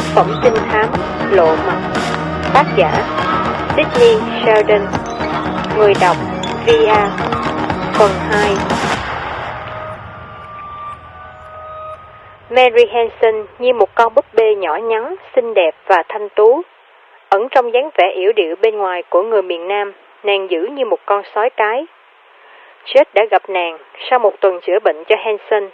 Tác phẩm trinh thám Lộ mặt Tác giả Sydney Sheldon Người đọc Via Phần 2 Mary Hanson như một con búp bê nhỏ nhắn, xinh đẹp và thanh tú. Ẩn trong dáng vẻ yếu điệu bên ngoài của người miền Nam, nàng giữ như một con sói cái. Chết đã gặp nàng sau một tuần chữa bệnh cho Hanson.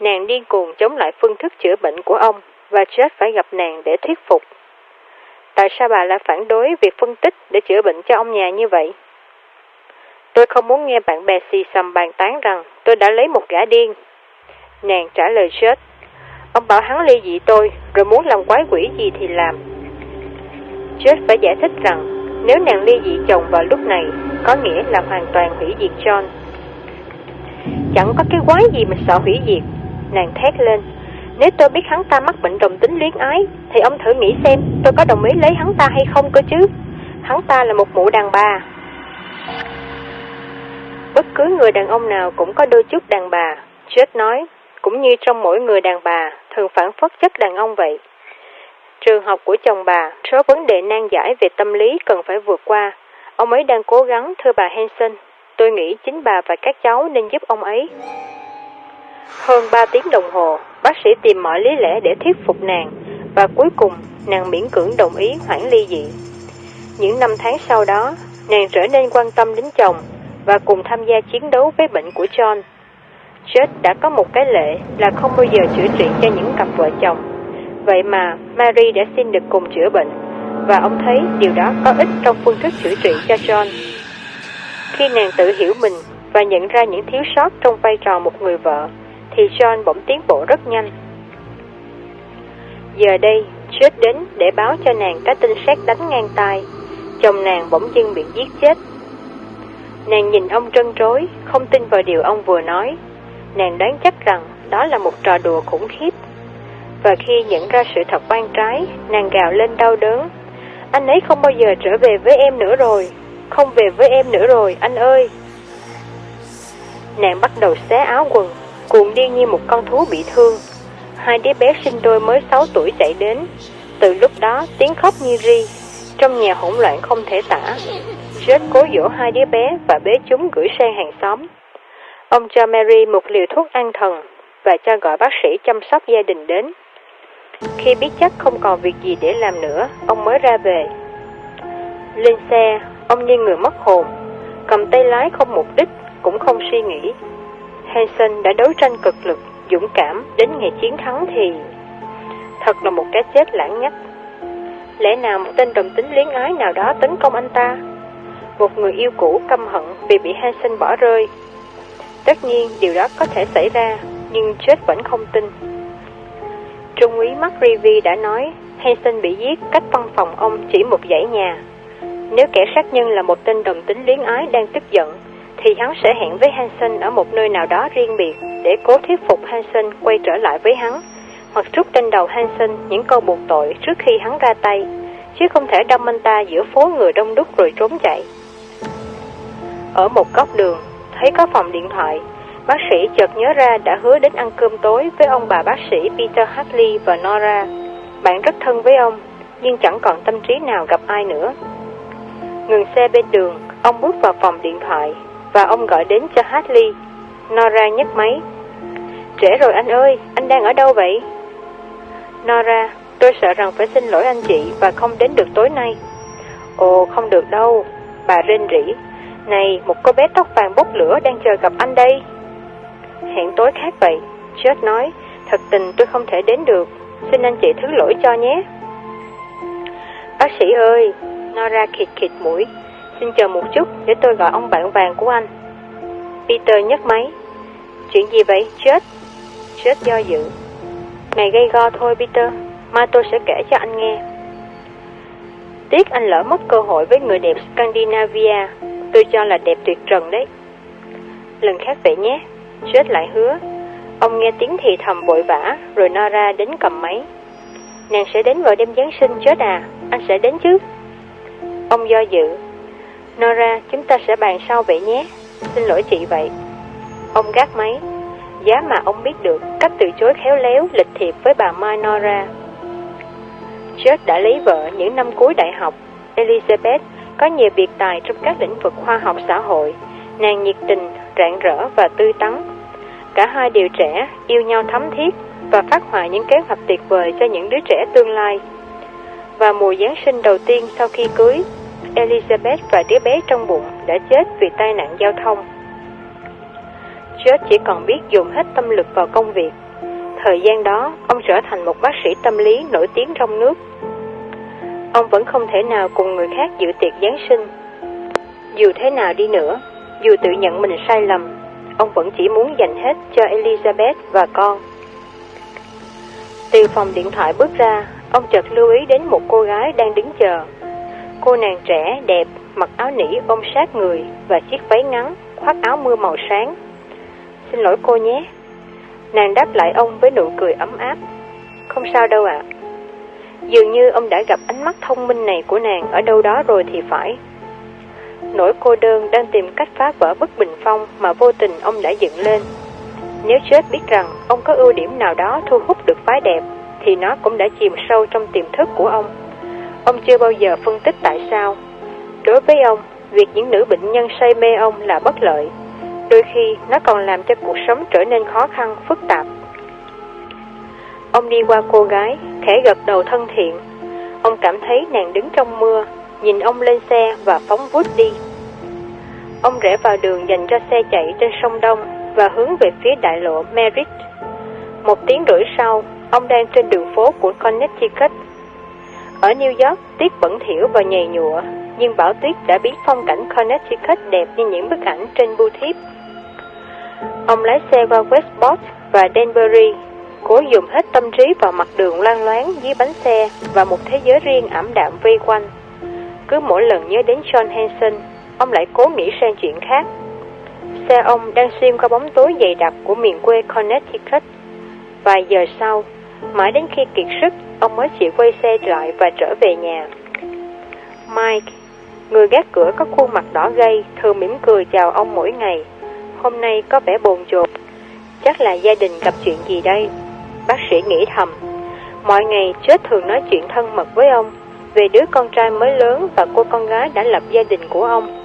Nàng điên cuồng chống lại phương thức chữa bệnh của ông và chết phải gặp nàng để thuyết phục. Tại sao bà lại phản đối việc phân tích để chữa bệnh cho ông nhà như vậy? Tôi không muốn nghe bạn bè xì xầm bàn tán rằng tôi đã lấy một gã điên. Nàng trả lời chết. Ông bảo hắn ly dị tôi, rồi muốn làm quái quỷ gì thì làm. Chết phải giải thích rằng nếu nàng ly dị chồng vào lúc này, có nghĩa là hoàn toàn hủy diệt John. Chẳng có cái quái gì mà sợ hủy diệt. Nàng thét lên. Nếu tôi biết hắn ta mắc bệnh đồng tính luyến ái, thì ông thử nghĩ xem tôi có đồng ý lấy hắn ta hay không cơ chứ. Hắn ta là một mụ đàn bà. Bất cứ người đàn ông nào cũng có đôi chút đàn bà. Chết nói, cũng như trong mỗi người đàn bà, thường phản phất chất đàn ông vậy. Trường học của chồng bà, số vấn đề nan giải về tâm lý cần phải vượt qua. Ông ấy đang cố gắng, thưa bà Hanson. Tôi nghĩ chính bà và các cháu nên giúp ông ấy. Hơn 3 tiếng đồng hồ, bác sĩ tìm mọi lý lẽ để thuyết phục nàng, và cuối cùng nàng miễn cưỡng đồng ý hoãn ly dị. Những năm tháng sau đó, nàng trở nên quan tâm đến chồng và cùng tham gia chiến đấu với bệnh của John. Chết đã có một cái lệ là không bao giờ chữa trị cho những cặp vợ chồng. Vậy mà Mary đã xin được cùng chữa bệnh, và ông thấy điều đó có ích trong phương thức chữa trị cho John. Khi nàng tự hiểu mình và nhận ra những thiếu sót trong vai trò một người vợ, thì John bỗng tiến bộ rất nhanh. Giờ đây, chết đến để báo cho nàng cái tin xét đánh ngang tai. Chồng nàng bỗng dưng bị giết chết. Nàng nhìn ông trân trối, không tin vào điều ông vừa nói. Nàng đoán chắc rằng đó là một trò đùa khủng khiếp. Và khi nhận ra sự thật oan trái, nàng gào lên đau đớn. Anh ấy không bao giờ trở về với em nữa rồi. Không về với em nữa rồi, anh ơi. Nàng bắt đầu xé áo quần, cuộn đi như một con thú bị thương. Hai đứa bé sinh đôi mới 6 tuổi chạy đến. Từ lúc đó tiếng khóc như ri, trong nhà hỗn loạn không thể tả. Rết cố dỗ hai đứa bé và bế chúng gửi sang hàng xóm. Ông cho Mary một liều thuốc an thần và cho gọi bác sĩ chăm sóc gia đình đến. Khi biết chắc không còn việc gì để làm nữa, ông mới ra về. Lên xe, ông như người mất hồn, cầm tay lái không mục đích, cũng không suy nghĩ. Hansen đã đấu tranh cực lực, dũng cảm, đến ngày chiến thắng thì... Thật là một cái chết lãng nhách. Lẽ nào một tên đồng tính luyến ái nào đó tấn công anh ta? Một người yêu cũ căm hận vì bị Hansen bỏ rơi. Tất nhiên điều đó có thể xảy ra, nhưng chết vẫn không tin. Trung úy McRivy đã nói Hansen bị giết cách văn phòng ông chỉ một dãy nhà. Nếu kẻ sát nhân là một tên đồng tính luyến ái đang tức giận, thì hắn sẽ hẹn với Hansen ở một nơi nào đó riêng biệt để cố thuyết phục Hansen quay trở lại với hắn, hoặc trút trên đầu Hansen những câu buộc tội trước khi hắn ra tay, chứ không thể đâm anh ta giữa phố người đông đúc rồi trốn chạy. Ở một góc đường, thấy có phòng điện thoại, bác sĩ chợt nhớ ra đã hứa đến ăn cơm tối với ông bà bác sĩ Peter Hartley và Nora. Bạn rất thân với ông, nhưng chẳng còn tâm trí nào gặp ai nữa. Ngừng xe bên đường, ông bước vào phòng điện thoại và ông gọi đến cho Hartley. Nora nhấc máy. Trễ rồi anh ơi, anh đang ở đâu vậy? Nora, tôi sợ rằng phải xin lỗi anh chị và không đến được tối nay. Ồ, không được đâu, bà rên rỉ. Này, một cô bé tóc vàng bốc lửa đang chờ gặp anh đây. Hẹn tối khác vậy, chết nói, thật tình tôi không thể đến được, xin anh chị thứ lỗi cho nhé. Bác sĩ ơi, Nora khịt khịt mũi, Xin chờ một chút để tôi gọi ông bạn vàng của anh. Peter nhấc máy. Chuyện gì vậy? Chết. Chết do dự. Này gây go thôi Peter, mai tôi sẽ kể cho anh nghe. Tiếc anh lỡ mất cơ hội với người đẹp Scandinavia, tôi cho là đẹp tuyệt trần đấy. Lần khác vậy nhé, chết lại hứa. Ông nghe tiếng thì thầm vội vã, rồi Nora đến cầm máy. Nàng sẽ đến vào đêm Giáng sinh chết à, anh sẽ đến chứ? Ông do dự, Nora, chúng ta sẽ bàn sau vậy nhé. Xin lỗi chị vậy. Ông gác máy. Giá mà ông biết được cách từ chối khéo léo, lịch thiệp với bà Mai Nora. George đã lấy vợ những năm cuối đại học. Elizabeth có nhiều biệt tài trong các lĩnh vực khoa học xã hội. Nàng nhiệt tình, rạng rỡ và tươi tắn. Cả hai đều trẻ, yêu nhau thấm thiết và phát họa những kế hoạch tuyệt vời cho những đứa trẻ tương lai. Và mùa Giáng sinh đầu tiên sau khi cưới, Elizabeth và đứa bé trong bụng đã chết vì tai nạn giao thông. George chỉ còn biết dùng hết tâm lực vào công việc. Thời gian đó, ông trở thành một bác sĩ tâm lý nổi tiếng trong nước. Ông vẫn không thể nào cùng người khác dự tiệc Giáng sinh. Dù thế nào đi nữa, dù tự nhận mình sai lầm, ông vẫn chỉ muốn dành hết cho Elizabeth và con. Từ phòng điện thoại bước ra, ông chợt lưu ý đến một cô gái đang đứng chờ. Cô nàng trẻ, đẹp, mặc áo nỉ ôm sát người và chiếc váy ngắn, khoác áo mưa màu sáng. Xin lỗi cô nhé. Nàng đáp lại ông với nụ cười ấm áp. Không sao đâu ạ. Dường như ông đã gặp ánh mắt thông minh này của nàng ở đâu đó rồi thì phải. Nỗi cô đơn đang tìm cách phá vỡ bức bình phong mà vô tình ông đã dựng lên. Nếu chết biết rằng ông có ưu điểm nào đó thu hút được phái đẹp, thì nó cũng đã chìm sâu trong tiềm thức của ông. Ông chưa bao giờ phân tích tại sao. Đối với ông, việc những nữ bệnh nhân say mê ông là bất lợi. Đôi khi nó còn làm cho cuộc sống trở nên khó khăn, phức tạp. Ông đi qua cô gái, khẽ gật đầu thân thiện. Ông cảm thấy nàng đứng trong mưa, nhìn ông lên xe và phóng vút đi. Ông rẽ vào đường dành cho xe chạy trên sông Đông và hướng về phía đại lộ Merritt. Một tiếng rưỡi sau, ông đang trên đường phố của Connecticut. Ở New York, tuyết bẩn thỉu và nhầy nhụa, nhưng bão tuyết đã biến phong cảnh Connecticut đẹp như những bức ảnh trên bưu thiếp. Ông lái xe qua Westport và Danbury, cố dùng hết tâm trí vào mặt đường loang loáng dưới bánh xe và một thế giới riêng ảm đạm vây quanh. Cứ mỗi lần nhớ đến John Hanson, ông lại cố nghĩ sang chuyện khác. Xe ông đang xuyên qua bóng tối dày đặc của miền quê Connecticut. Vài giờ sau, mãi đến khi kiệt sức, ông mới chịu quay xe lại và trở về nhà. Mike, người gác cửa có khuôn mặt đỏ gay, thường mỉm cười chào ông mỗi ngày. Hôm nay có vẻ bồn chồn. Chắc là gia đình gặp chuyện gì đây? Bác sĩ nghĩ thầm. Mọi ngày chết thường nói chuyện thân mật với ông về đứa con trai mới lớn và cô con gái đã lập gia đình của ông.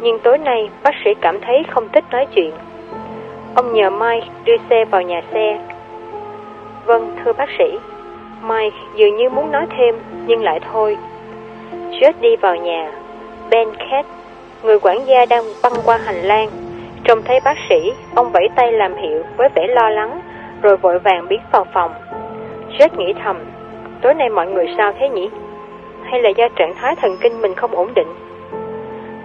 Nhưng tối nay bác sĩ cảm thấy không thích nói chuyện. Ông nhờ Mike đưa xe vào nhà xe. Vâng, thưa bác sĩ. Mike dường như muốn nói thêm, nhưng lại thôi. Judd đi vào nhà. Ben Cat, người quản gia đang băng qua hành lang. Trông thấy bác sĩ, ông vẫy tay làm hiệu với vẻ lo lắng, rồi vội vàng biến vào phòng. Judd nghĩ thầm, tối nay mọi người sao thế nhỉ? Hay là do trạng thái thần kinh mình không ổn định?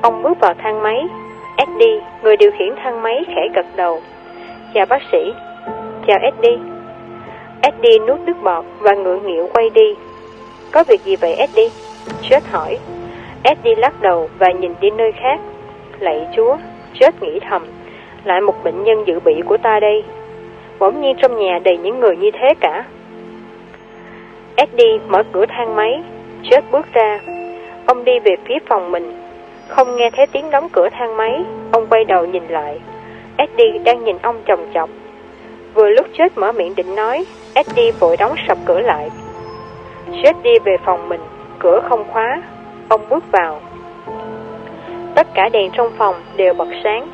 Ông bước vào thang máy. Eddie, người điều khiển thang máy khẽ gật đầu. Chào bác sĩ. Chào Eddie. Eddie nuốt nước bọt và ngượng nghịu quay đi. Có việc gì vậy Eddie? Chết hỏi. Eddie lắc đầu và nhìn đi nơi khác. Lạy chúa, chết nghĩ thầm. Lại một bệnh nhân dự bị của ta đây. Bỗng nhiên trong nhà đầy những người như thế cả. Eddie mở cửa thang máy. Chết bước ra. Ông đi về phía phòng mình. Không nghe thấy tiếng đóng cửa thang máy, ông quay đầu nhìn lại. Eddie đang nhìn ông chồng chọc. Vừa lúc chết mở miệng định nói, Eddie vội đóng sập cửa lại. Chết đi về phòng mình, cửa không khóa, ông bước vào. Tất cả đèn trong phòng đều bật sáng.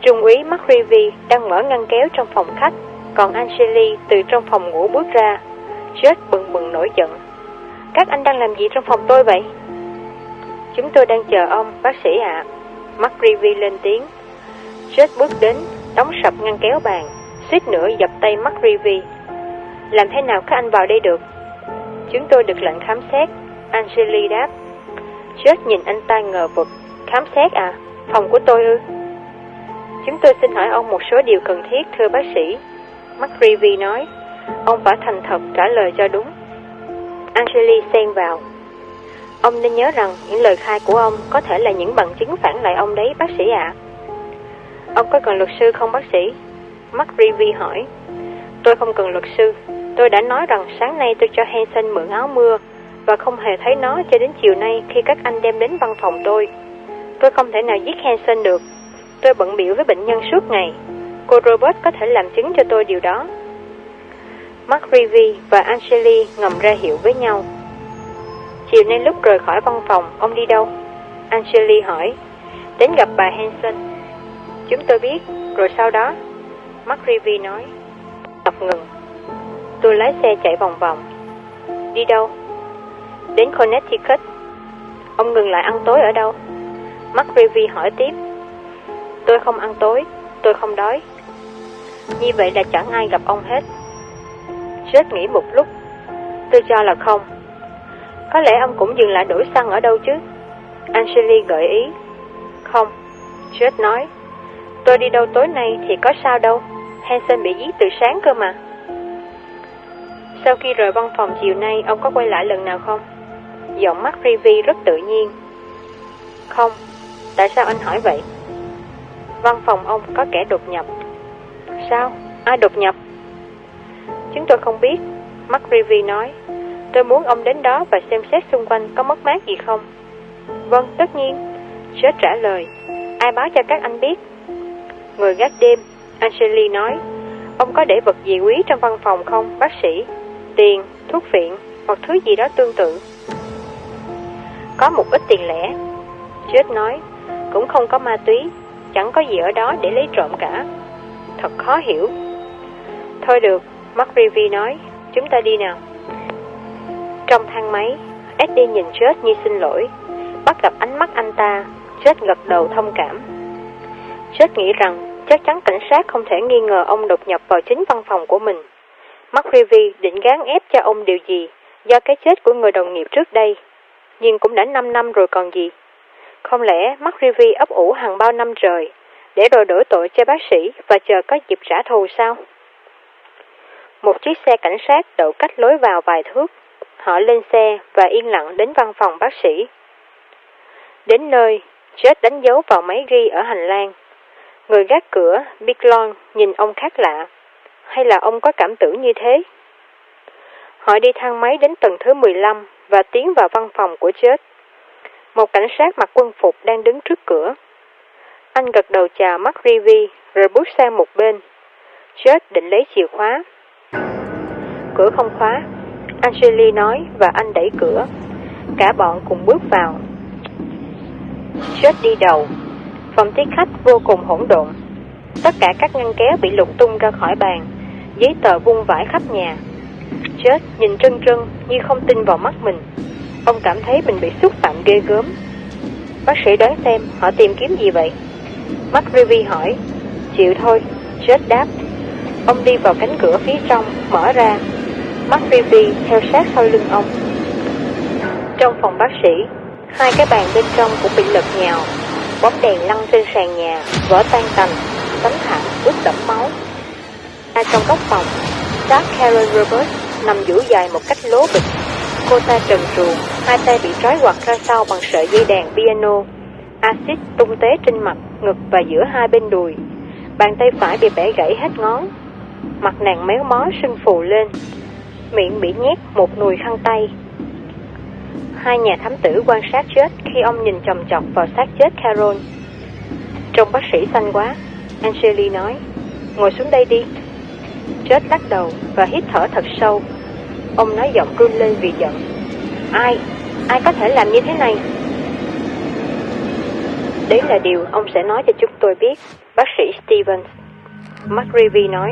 Trung úy McRivy đang mở ngăn kéo trong phòng khách, còn Angeli từ trong phòng ngủ bước ra. Chết bừng bừng nổi giận. Các anh đang làm gì trong phòng tôi vậy? Chúng tôi đang chờ ông, bác sĩ ạ. À. McRivy lên tiếng. Jet bước đến, đóng sập ngăn kéo bàn, suýt nữa dập tay McRivy. Làm thế nào các anh vào đây được? Chúng tôi được lệnh khám xét, Angeli đáp. Chết nhìn anh ta ngờ vực. Khám xét à? Phòng của tôi ư? Chúng tôi xin hỏi ông một số điều cần thiết, thưa bác sĩ. McRivy nói. Ông phải thành thật trả lời cho đúng. Angeli xen vào. Ông nên nhớ rằng những lời khai của ông có thể là những bằng chứng phản lại ông đấy bác sĩ ạ. Ông có cần luật sư không bác sĩ? McRivy hỏi. Tôi không cần luật sư. Tôi đã nói rằng sáng nay tôi cho Hansen mượn áo mưa và không hề thấy nó cho đến chiều nay khi các anh đem đến văn phòng tôi. Tôi không thể nào giết Hansen được. Tôi bận biểu với bệnh nhân suốt ngày. Cô Robert có thể làm chứng cho tôi điều đó. Mark Rivy và Angeli ngầm ra hiệu với nhau. Chiều nay lúc rời khỏi văn phòng, ông đi đâu? Angeli hỏi. Đến gặp bà Hansen Chúng tôi biết, rồi sau đó? McRivy nói. Tập ngừng. Tôi lái xe chạy vòng vòng. Đi đâu? Đến Connecticut. Ông ngừng lại ăn tối ở đâu? McRivy hỏi tiếp. Tôi không ăn tối, tôi không đói. Như vậy là chẳng ai gặp ông hết. Chết nghĩ một lúc. Tôi cho là không. Có lẽ ông cũng dừng lại đổi xăng ở đâu chứ? Angeli gợi ý. Không. Chết nói. Tôi đi đâu tối nay thì có sao đâu. Hansen bị giết từ sáng cơ mà. Sau khi rời văn phòng chiều nay, ông có quay lại lần nào không? Giọng mắt Rivi rất tự nhiên. Không. Tại sao anh hỏi vậy? Văn phòng ông có kẻ đột nhập. Sao? Ai đột nhập? Chúng tôi không biết. mắt Rivi nói. Tôi muốn ông đến đó và xem xét xung quanh có mất mát gì không. Vâng, tất nhiên. Seth trả lời. Ai báo cho các anh biết? Người gác đêm, Angeli nói. Ông có để vật gì quý trong văn phòng không, bác sĩ? Tiền, thuốc phiện hoặc thứ gì đó tương tự. Có một ít tiền lẻ. chết nói. Cũng không có ma túy, chẳng có gì ở đó để lấy trộm cả. Thật khó hiểu. Thôi được, McRivy nói, chúng ta đi nào. Trong thang máy, Eddie nhìn chết như xin lỗi. Bắt gặp ánh mắt anh ta, chết gật đầu thông cảm. chết nghĩ rằng chắc chắn cảnh sát không thể nghi ngờ ông đột nhập vào chính văn phòng của mình. McRivy định gán ép cho ông điều gì do cái chết của người đồng nghiệp trước đây. Nhưng cũng đã 5 năm rồi còn gì. Không lẽ McRivy ấp ủ hàng bao năm trời để rồi đổ tội cho bác sĩ và chờ có dịp trả thù sao? Một chiếc xe cảnh sát đậu cách lối vào vài thước. Họ lên xe và yên lặng đến văn phòng bác sĩ. Đến nơi, chết đánh dấu vào máy ghi ở hành lang. Người gác cửa, Biglon, nhìn ông khác lạ. Hay là ông có cảm tưởng như thế? Họ đi thang máy đến tầng thứ 15 và tiến vào văn phòng của chết. Một cảnh sát mặc quân phục đang đứng trước cửa. Anh gật đầu chào mắt Rivi rồi bước sang một bên. Chết định lấy chìa khóa. Cửa không khóa. Angeli nói và anh đẩy cửa. Cả bọn cùng bước vào. Chết đi đầu. Phòng tiếp khách vô cùng hỗn độn. Tất cả các ngăn kéo bị lục tung ra khỏi bàn. Giấy tờ vung vãi khắp nhà. Chết nhìn trân trân như không tin vào mắt mình. Ông cảm thấy mình bị xúc phạm ghê gớm. Bác sĩ đoán xem họ tìm kiếm gì vậy? Mắt Ruby hỏi. Chịu thôi, chết đáp. Ông đi vào cánh cửa phía trong, mở ra. Mắt Ruby theo sát sau lưng ông. Trong phòng bác sĩ, hai cái bàn bên trong cũng bị lật nhào. Bóng đèn lăn trên sàn nhà, vỡ tan tành, tấm thảm ướt đẫm máu. Ra trong góc phòng, Dark Karen Roberts nằm duỗi dài một cách lố bịch. Cô ta trần truồng, hai tay bị trói quặt ra sau bằng sợi dây đàn piano. Axit tung té trên mặt, ngực và giữa hai bên đùi. Bàn tay phải bị bẻ gãy hết ngón. Mặt nàng méo mó sưng phù lên. Miệng bị nhét một nùi khăn tay. Hai nhà thám tử quan sát chết khi ông nhìn chồng chọc vào xác chết Carol. Trông bác sĩ xanh quá, Angeli nói. Ngồi xuống đây đi. Chết lắc đầu và hít thở thật sâu. Ông nói giọng cương lên vì giận. Ai? Ai có thể làm như thế này? Đấy là điều ông sẽ nói cho chúng tôi biết, bác sĩ Stevens. McRivy nói.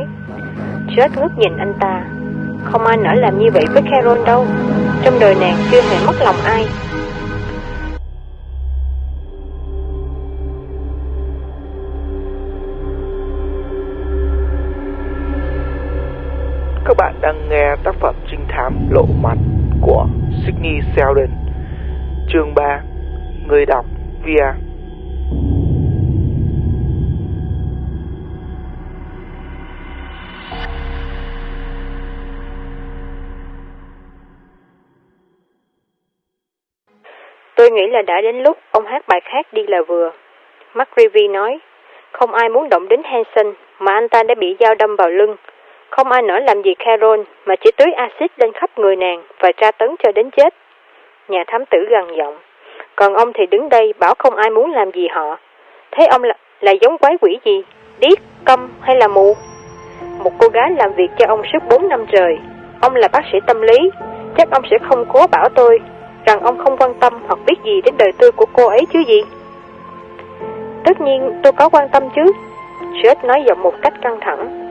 Chết ngước nhìn anh ta. Không ai nỡ làm như vậy với Carol đâu. Trong đời nàng chưa hề mất lòng ai. Tác phẩm trinh thám lộ mặt của Sydney Sheldon Chương 3 Người đọc Via Tôi nghĩ là đã đến lúc ông hát bài khác đi là vừa. McRivy nói, không ai muốn động đến Hanson mà anh ta đã bị dao đâm vào lưng. Không ai nỡ làm gì Carol mà chỉ tưới axit lên khắp người nàng và tra tấn cho đến chết. Nhà thám tử gằn giọng. Còn ông thì đứng đây bảo không ai muốn làm gì họ. Thế ông là, là giống quái quỷ gì? Điếc, câm hay là mù? Một cô gái làm việc cho ông suốt 4 năm trời. Ông là bác sĩ tâm lý. Chắc ông sẽ không cố bảo tôi. rằng ông không quan tâm hoặc biết gì đến đời tư của cô ấy chứ gì? Tất nhiên tôi có quan tâm chứ. Seth nói giọng một cách căng thẳng.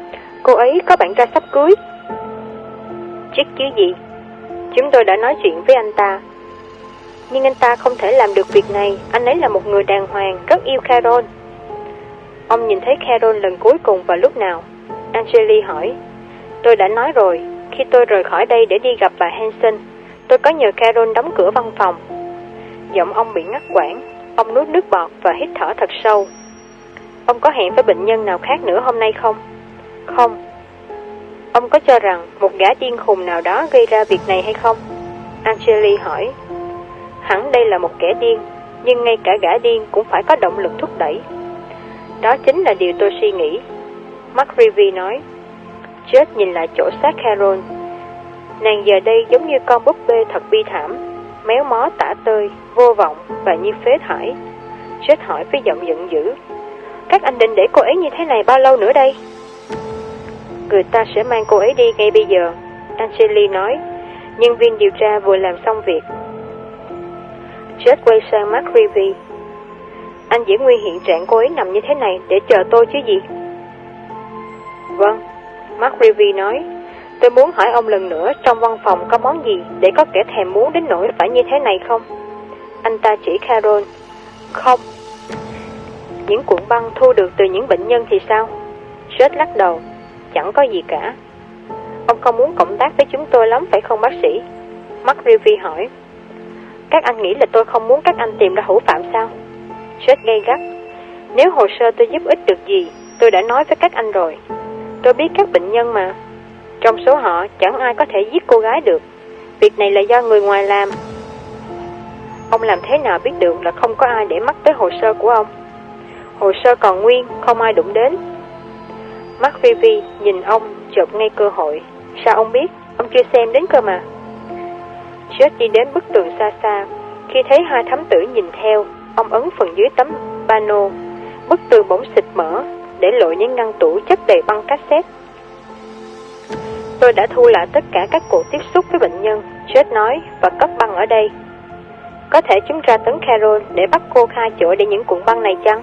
Cô ấy có bạn trai sắp cưới. Chết chứ gì? Chúng tôi đã nói chuyện với anh ta. Nhưng anh ta không thể làm được việc này. Anh ấy là một người đàng hoàng, rất yêu Carol. Ông nhìn thấy Carol lần cuối cùng vào lúc nào? Angeli hỏi. Tôi đã nói rồi, khi tôi rời khỏi đây để đi gặp bà Hansen, tôi có nhờ Carol đóng cửa văn phòng. Giọng ông bị ngắt quãng, ông nuốt nước bọt và hít thở thật sâu. Ông có hẹn với bệnh nhân nào khác nữa hôm nay không? Không. Ông có cho rằng một gã điên khùng nào đó gây ra việc này hay không? Angeli hỏi. Hẳn đây là một kẻ điên, nhưng ngay cả gã điên cũng phải có động lực thúc đẩy. Đó chính là điều tôi suy nghĩ. Mark Rivy nói. Chết nhìn lại chỗ xác Carol. Nàng giờ đây giống như con búp bê thật bi thảm, méo mó tả tơi, vô vọng và như phế thải. Chết hỏi với giọng giận dữ. Các anh định để cô ấy như thế này bao lâu nữa đây? Người ta sẽ mang cô ấy đi ngay bây giờ, Angeli nói. Nhân viên điều tra vừa làm xong việc. Chết quay sang Mark Rivy. Anh giữ nguyên hiện trạng cô ấy nằm như thế này để chờ tôi chứ gì? Vâng, Mark Rivy nói. Tôi muốn hỏi ông lần nữa trong văn phòng có món gì để có kẻ thèm muốn đến nỗi phải như thế này không? Anh ta chỉ Carol. Không. Những cuộn băng thu được từ những bệnh nhân thì sao? Seth lắc đầu. Chẳng có gì cả. Ông không muốn cộng tác với chúng tôi lắm phải không bác sĩ? Mark Rivi hỏi. Các anh nghĩ là tôi không muốn các anh tìm ra hữu phạm sao? Chết gây gắt. Nếu hồ sơ tôi giúp ích được gì, tôi đã nói với các anh rồi. Tôi biết các bệnh nhân mà. Trong số họ, chẳng ai có thể giết cô gái được. Việc này là do người ngoài làm. Ông làm thế nào biết được là không có ai để mắt tới hồ sơ của ông? Hồ sơ còn nguyên, không ai đụng đến. Mark Vivi nhìn ông, chợt ngay cơ hội. Sao ông biết? Ông chưa xem đến cơ mà. Chết đi đến bức tường xa xa. Khi thấy hai thám tử nhìn theo, ông ấn phần dưới tấm pano. Bức tường bỗng xịt mở, để lộ những ngăn tủ chất đầy băng cassette. Tôi đã thu lại tất cả các cuộc tiếp xúc với bệnh nhân, Chết nói, và cất băng ở đây. Có thể chúng ra tấn Carol để bắt cô khai chỗ để những cuộn băng này chăng?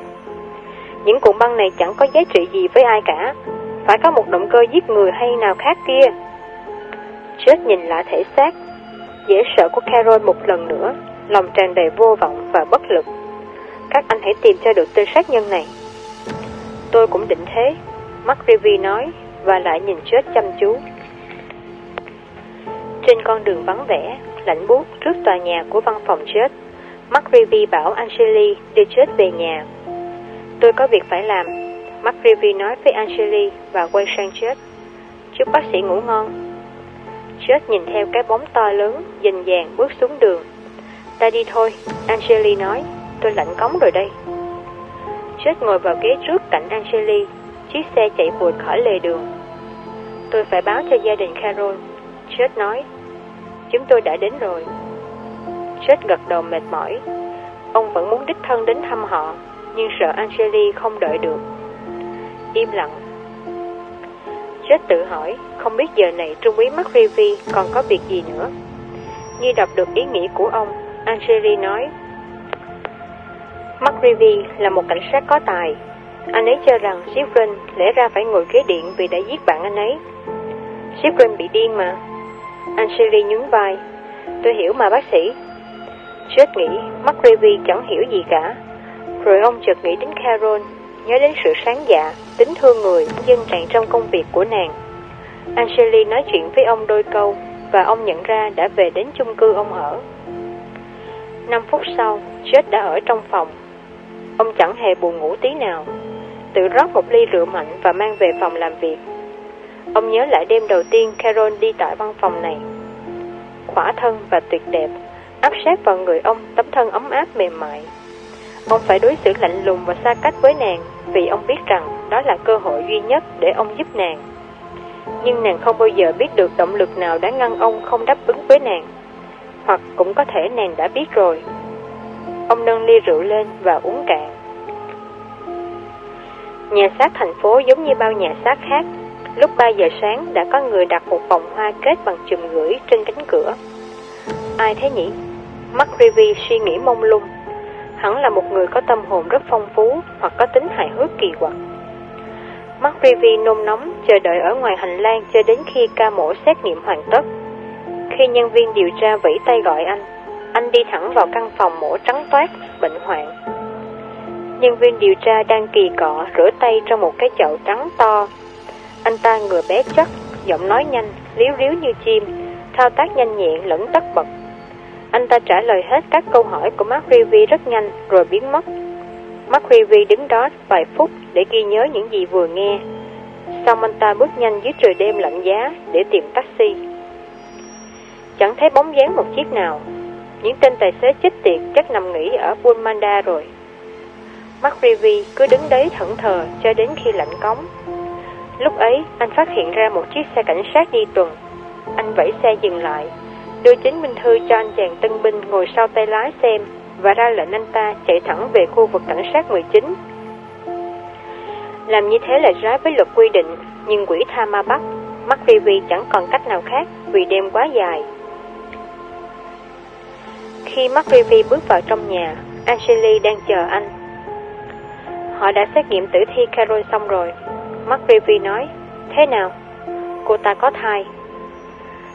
Những cuộn băng này chẳng có giá trị gì với ai cả. Phải có một động cơ giết người hay nào khác kia. Chết nhìn lại thể xác, dễ sợ của Carol một lần nữa, lòng tràn đầy vô vọng và bất lực. Các anh hãy tìm cho được tên sát nhân này. Tôi cũng định thế, McRivy nói, và lại nhìn chết chăm chú. Trên con đường vắng vẻ, lạnh buốt trước tòa nhà của văn phòng chết, McRivy bảo Angeli đưa chết về nhà. Tôi có việc phải làm, McRivy nói với Angeli và quay sang chết. Chúc bác sĩ ngủ ngon. Chết nhìn theo cái bóng to lớn, dình dàng bước xuống đường. Ta đi thôi, Angeli nói, tôi lạnh cống rồi đây. Chết ngồi vào ghế trước cạnh Angeli, chiếc xe chạy vụt khỏi lề đường. Tôi phải báo cho gia đình Carol. Chết nói, chúng tôi đã đến rồi. Chết gật đầu mệt mỏi. Ông vẫn muốn đích thân đến thăm họ, nhưng sợ Angeli không đợi được. Im lặng. Chết tự hỏi, không biết giờ này Trung úy McRivy còn có việc gì nữa. Như đọc được ý nghĩ của ông, Angeli nói, McRivy là một cảnh sát có tài. Anh ấy cho rằng Shifrin lẽ ra phải ngồi ghế điện vì đã giết bạn anh ấy. Shifrin bị điên mà. Angeli nhún vai. Tôi hiểu mà bác sĩ. Chết nghĩ McRivy chẳng hiểu gì cả. Rồi ông chợt nghĩ đến Carol, nhớ đến sự sáng dạ, tính thương người, dân trạng trong công việc của nàng. Angeli nói chuyện với ông đôi câu và ông nhận ra đã về đến chung cư ông ở. Năm phút sau, chết đã ở trong phòng. Ông chẳng hề buồn ngủ tí nào. Tự rót một ly rượu mạnh và mang về phòng làm việc. Ông nhớ lại đêm đầu tiên Carol đi tại văn phòng này. Khỏa thân và tuyệt đẹp, áp sát vào người ông tấm thân ấm áp mềm mại. Ông phải đối xử lạnh lùng và xa cách với nàng, vì ông biết rằng đó là cơ hội duy nhất để ông giúp nàng. Nhưng nàng không bao giờ biết được động lực nào đã ngăn ông không đáp ứng với nàng. Hoặc cũng có thể nàng đã biết rồi. Ông nâng ly rượu lên và uống cạn. Nhà xác thành phố giống như bao nhà xác khác. Lúc 3 giờ sáng đã có người đặt một vòng hoa kết bằng chùm gửi trên cánh cửa. Ai thế nhỉ? McRivy suy nghĩ mông lung. Hắn là một người có tâm hồn rất phong phú hoặc có tính hài hước kỳ quặc. McRivy nôn nóng chờ đợi ở ngoài hành lang cho đến khi ca mổ xét nghiệm hoàn tất. Khi nhân viên điều tra vẫy tay gọi anh, anh đi thẳng vào căn phòng mổ trắng toát, bệnh hoạn. Nhân viên điều tra đang kỳ cọ rửa tay trong một cái chậu trắng to. Anh ta ngừa bé chắc, giọng nói nhanh, liếu riếu như chim, thao tác nhanh nhẹn lẫn tất bật. Anh ta trả lời hết các câu hỏi của Mark Revy rất nhanh rồi biến mất. Mark Revy đứng đó vài phút để ghi nhớ những gì vừa nghe. Xong anh ta bước nhanh dưới trời đêm lạnh giá để tìm taxi. Chẳng thấy bóng dáng một chiếc nào. Những tên tài xế chết tiệt chắc nằm nghỉ ở Bulmanda rồi. Mark Revy cứ đứng đấy thẫn thờ cho đến khi lạnh cống. Lúc ấy, anh phát hiện ra một chiếc xe cảnh sát đi tuần. Anh vẫy xe dừng lại, đưa chứng minh thư cho anh chàng tân binh ngồi sau tay lái xem và ra lệnh anh ta chạy thẳng về khu vực cảnh sát 19. Làm như thế là trái với luật quy định, nhưng quỷ tha ma bắt, mắt Vivi chẳng còn cách nào khác vì đêm quá dài. Khi mắt Vivi bước vào trong nhà, Angeli đang chờ anh. Họ đã xét nghiệm tử thi Carol xong rồi. Mắt Vivi nói, thế nào? Cô ta có thai.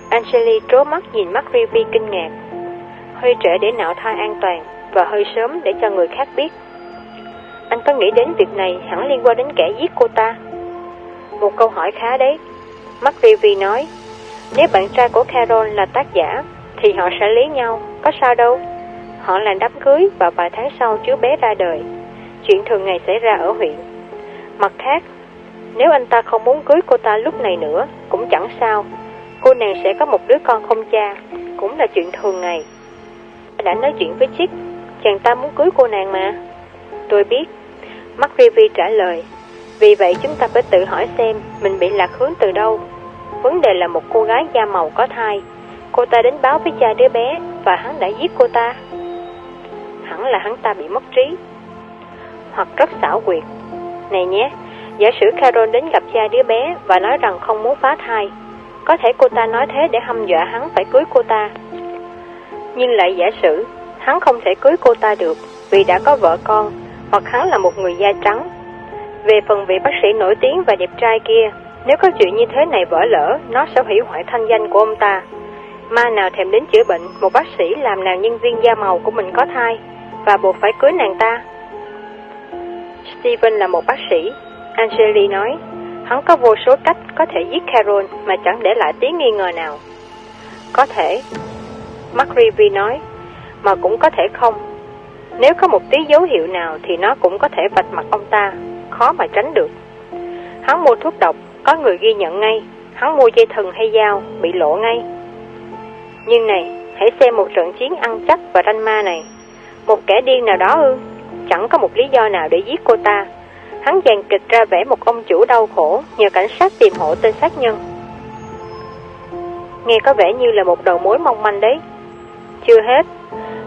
Angeli trố mắt nhìn mắt Ruby kinh ngạc. Hơi trễ để nạo thai an toàn và hơi sớm để cho người khác biết. Anh có nghĩ đến việc này hẳn liên quan đến kẻ giết cô ta? Một câu hỏi khá đấy. Mắt Ruby nói, nếu bạn trai của Carol là tác giả, thì họ sẽ lấy nhau, có sao đâu. Họ làm đám cưới và vài tháng sau chú bé ra đời. Chuyện thường ngày xảy ra ở huyện. Mặt khác, nếu anh ta không muốn cưới cô ta lúc này nữa, cũng chẳng sao. Cô nàng sẽ có một đứa con không cha, cũng là chuyện thường ngày. Đã nói chuyện với Chick, chàng ta muốn cưới cô nàng mà. Tôi biết. Mark trả lời. Vì vậy chúng ta phải tự hỏi xem mình bị lạc hướng từ đâu. Vấn đề là một cô gái da màu có thai. Cô ta đến báo với cha đứa bé và hắn đã giết cô ta. Hẳn là hắn ta bị mất trí. Hoặc rất xảo quyệt. Này nhé, giả sử Carol đến gặp cha đứa bé và nói rằng không muốn phá thai. Có thể cô ta nói thế để hăm dọa hắn phải cưới cô ta. Nhưng lại giả sử, hắn không thể cưới cô ta được vì đã có vợ con, hoặc hắn là một người da trắng. Về phần vị bác sĩ nổi tiếng và đẹp trai kia, nếu có chuyện như thế này vỡ lỡ, nó sẽ hủy hoại thanh danh của ông ta. Ma nào thèm đến chữa bệnh, một bác sĩ làm nào nhân viên da màu của mình có thai, và buộc phải cưới nàng ta. Steven là một bác sĩ, Angeli nói, hắn có vô số cách có thể giết Carol mà chẳng để lại tí nghi ngờ nào. Có thể, McRivy nói, mà cũng có thể không. Nếu có một tí dấu hiệu nào thì nó cũng có thể vạch mặt ông ta, khó mà tránh được. Hắn mua thuốc độc, có người ghi nhận ngay, hắn mua dây thần hay dao, bị lộ ngay. Nhưng này, hãy xem một trận chiến ăn chắc và ranh ma này. Một kẻ điên nào đó ư, chẳng có một lý do nào để giết cô ta. Hắn dàn kịch ra vẽ một ông chủ đau khổ nhờ cảnh sát tìm hộ tên sát nhân. Nghe có vẻ như là một đầu mối mong manh đấy. Chưa hết,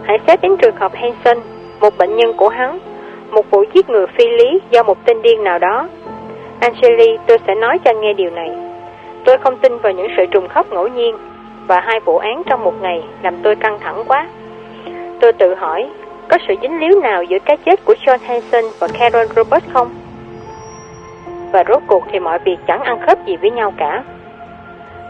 hãy xét đến trường hợp Hanson, một bệnh nhân của hắn, một vụ giết người phi lý do một tên điên nào đó. Angeli, tôi sẽ nói cho anh nghe điều này. Tôi không tin vào những sự trùng khớp ngẫu nhiên, và hai vụ án trong một ngày làm tôi căng thẳng quá. Tôi tự hỏi, có sự dính líu nào giữa cái chết của John Hanson và Carol Roberts không? Và rốt cuộc thì mọi việc chẳng ăn khớp gì với nhau cả.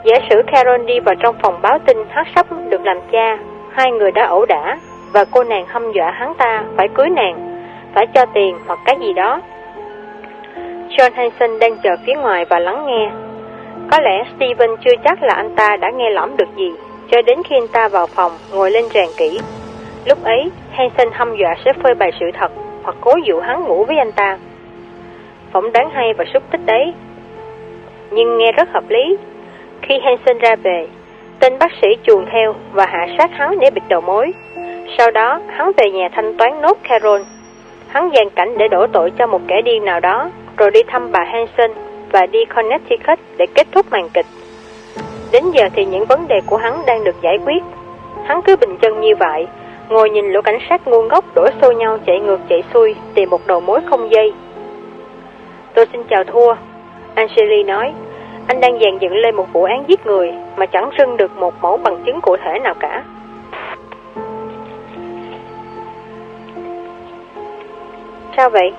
Giả sử Carol đi vào trong phòng báo tin hát sắp được làm cha, hai người đã ẩu đả, và cô nàng hâm dọa hắn ta phải cưới nàng, phải cho tiền hoặc cái gì đó. John Hanson đang chờ phía ngoài và lắng nghe. Có lẽ Steven chưa chắc là anh ta đã nghe lõm được gì, cho đến khi anh ta vào phòng, ngồi lên ràng kỹ. Lúc ấy, Hanson hâm dọa sẽ phơi bày sự thật, hoặc cố dụ hắn ngủ với anh ta. Phỏng đoán hay và xúc tích đấy. Nhưng nghe rất hợp lý. Khi Hanson ra về, tên bác sĩ chuồn theo và hạ sát hắn để bịt đầu mối. Sau đó, hắn về nhà thanh toán nốt Carol. Hắn dàn cảnh để đổ tội cho một kẻ điên nào đó, rồi đi thăm bà Hanson và đi Connecticut để kết thúc màn kịch. Đến giờ thì những vấn đề của hắn đang được giải quyết. Hắn cứ bình chân như vậy, ngồi nhìn lũ cảnh sát ngu ngốc đổ xô nhau chạy ngược chạy xuôi tìm một đầu mối không dây. Tôi xin chào thua. Angeli nói, anh đang dàn dựng lên một vụ án giết người mà chẳng rưng được một mẫu bằng chứng cụ thể nào cả. Sao vậy?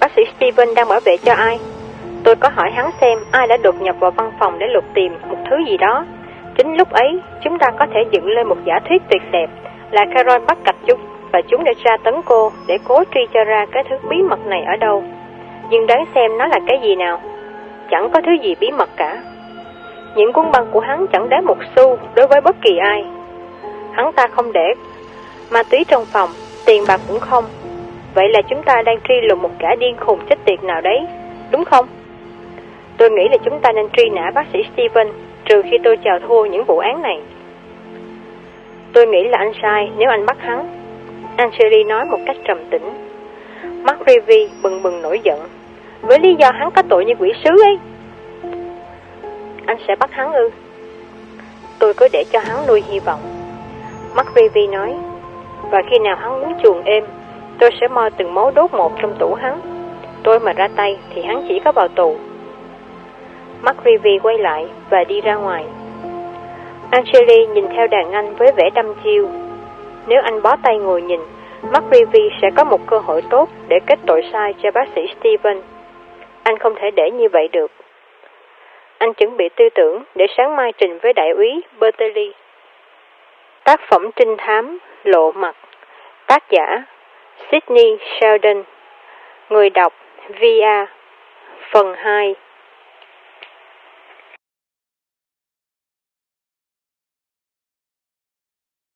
Bác sĩ Steven đang bảo vệ cho ai? Tôi có hỏi hắn xem ai đã đột nhập vào văn phòng để lục tìm một thứ gì đó. Chính lúc ấy, chúng ta có thể dựng lên một giả thuyết tuyệt đẹp là Carol bắt cặp chúng và chúng đã tra tấn cô để cố truy cho ra cái thứ bí mật này ở đâu. Nhưng đoán xem nó là cái gì nào? Chẳng có thứ gì bí mật cả. Những cuốn băng của hắn chẳng đáng một xu đối với bất kỳ ai. Hắn ta không để ma túy trong phòng, tiền bạc cũng không. Vậy là chúng ta đang truy lùng một kẻ điên khùng chết tiệt nào đấy, đúng không? Tôi nghĩ là chúng ta nên truy nã bác sĩ Steven, trừ khi tôi chào thua những vụ án này. Tôi nghĩ là anh sai nếu anh bắt hắn. Angeli nói một cách trầm tĩnh. Mark Revy bừng bừng nổi giận. Với lý do hắn có tội như quỷ sứ ấy. Anh sẽ bắt hắn ư? Tôi cứ để cho hắn nuôi hy vọng. Mark Revy nói. Và khi nào hắn muốn chuồng êm, tôi sẽ moi từng mấu đốt một trong tủ hắn. Tôi mà ra tay thì hắn chỉ có vào tù. Mark Revy quay lại và đi ra ngoài. Angeli nhìn theo đàn anh với vẻ đăm chiêu. Nếu anh bó tay ngồi nhìn, McRivy sẽ có một cơ hội tốt để kết tội sai cho bác sĩ Steven. Anh không thể để như vậy được. Anh chuẩn bị tư tưởng để sáng mai trình với đại úy Bertelli. Tác phẩm trinh thám, Lộ mặt Tác giả Sydney Sheldon Người đọc VA Phần 2